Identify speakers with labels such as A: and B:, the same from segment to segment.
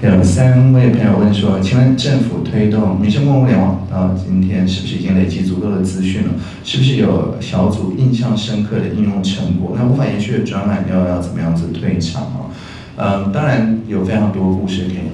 A: 有三位朋友问说，请问政府推动民生公共物联网到今天是不是已经累积足够的资讯了？是不是有小组印象深刻的应用成果？那无法延续的专案要要怎么样子退场啊？嗯，当然有非常多故事可以，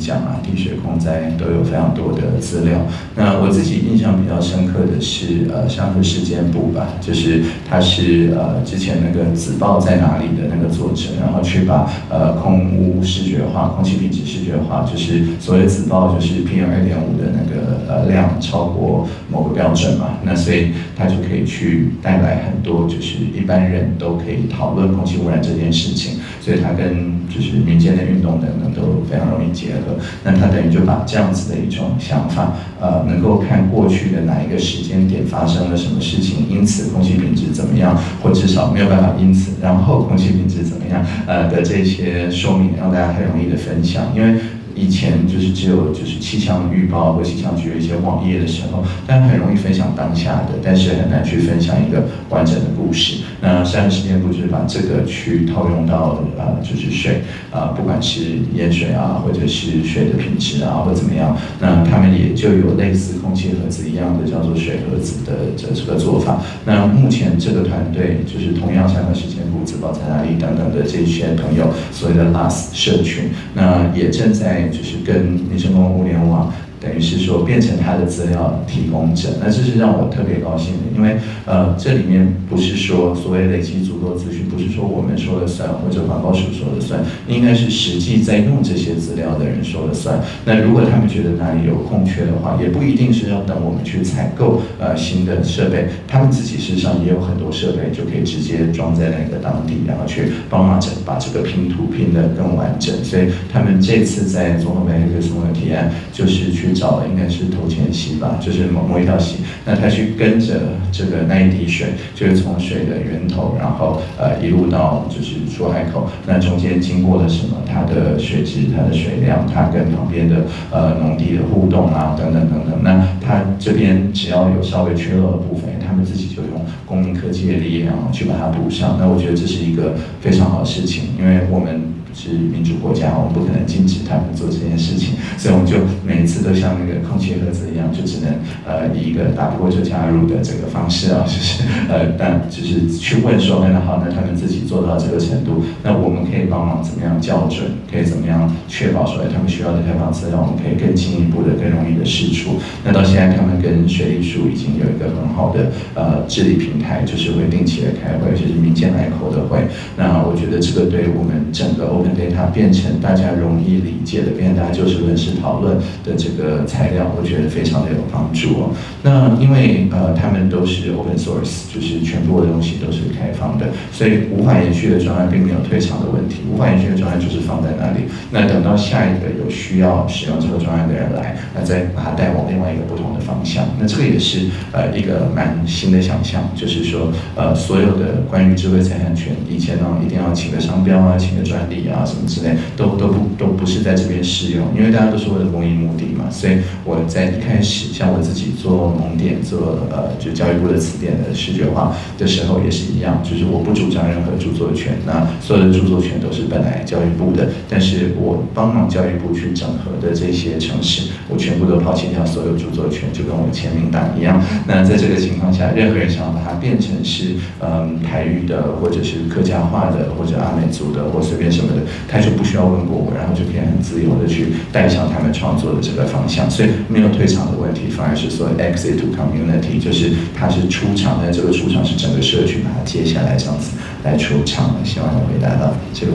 A: 地水空灾都有非常多的资料。那我自己印象比较深刻的是，呃，像是时间部吧，就是他是呃之前那个紫报在哪里的那个作者，然后去把呃空污视觉化、空气品质视觉化，就是所谓紫报就是 PM 二点五的那个呃量超过某个标准嘛，那所以他就可以去带来很多就是一般人都可以讨论空气污染这件事情，所以他跟就是民间的运动等等都非常容易结合，那他等于就把这样子的一种想法，呃，能够看过去的哪一个时间点发生了什么事情，因此空气品质怎么样，或至少没有办法因此，然后空气品质怎么样，呃的这些说明，让大家很容易的分享，因为。以前就是只有就是气象预报或气象局的一些网页的时候，但很容易分享当下的，但是很难去分享一个完整的故事。那山时间部就是把这个去套用到呃就是水啊，不管是盐水啊，或者是水的品质啊，或怎么样，那他们也就有类似空气盒子一样的叫做水盒子的这这个做法。那目前这个团队就是同样山时间部、自保在哪里等等的这些朋友，所谓的 LAS 社群，那也正在。就是跟民生公共物联网。等于是说变成他的资料提供者，那这是让我特别高兴的，因为呃这里面不是说所谓累积足够资讯，不是说我们说了算或者环保署说了算，应该是实际在用这些资料的人说了算。那如果他们觉得哪里有空缺的话，也不一定是要等我们去采购呃新的设备，他们自己身上也有很多设备就可以直接装在那个当地，然后去帮忙整把这个拼图拼得更完整。所以他们这次在综合媒体什么的提案，就是去。找的应该是头前溪吧，就是某某一条溪，那他去跟着这个那一滴水，就是从水的源头，然后呃一路到就是出海口，那中间经过了什么？它的水质、它的水量、它跟旁边的呃农地的互动啊，等等等等。那它这边只要有稍微缺漏的部分，他们自己就用公民科技的力量去把它补上。那我觉得这是一个非常好的事情，因为我们。是民主国家，我们不可能禁止他们做这件事情，所以我们就每次都像那个空气盒子一样，就只能呃以一个打不过就加入的这个方式啊，就是呃但就是去问说，那好，那他们自己做到这个程度，那我们可以帮忙怎么样校准，可以怎么样确保说，他们需要的开放资料，我们可以更进一步的、更容易的释出。那到现在，他们跟水利署已经有一个很好的呃治理平台，就是会定期的开会，就是民间来口的会。那我觉得这个对我们整个欧。它变成大家容易理解的，变成大家就事论事讨论的这个材料，我觉得非常的有帮助哦。那因为呃，他们都是 open source，就是全部的东西都是开放的，所以无法延续的专案并没有退场的问题。无法延续的专案就是放在那里，那等到下一个有需要使用这个专案的人来，那再把它带往另外一个不同的方向。那这个也是呃一个蛮新的想象，就是说呃所有的关于智慧财产权，以前呢一定要请个商标啊，请个专利啊。啊，什么之类都都不都不是在这边适用，因为大家都是为了公益目的嘛。所以我在一开始，像我自己做蒙点做呃，就教育部的词典的视觉化的时候也是一样，就是我不主张任何著作权，那所有的著作权都是本来教育部的，但是我帮忙教育部去整合的这些城市，我全部都抛弃掉所有著作权，就跟我签名档一样。那在这个情况下，任何人想要把它变成是嗯台语的，或者是客家话的，或者阿美族的，或随便什么的。他就不需要问过我，然后就可以很自由的去带上他们创作的这的方向，所以没有退场的问题，反而是说 exit to community，就是他是出场，但这个出场是整个社区把它接下来这样子来出场的。希望能回答到这个。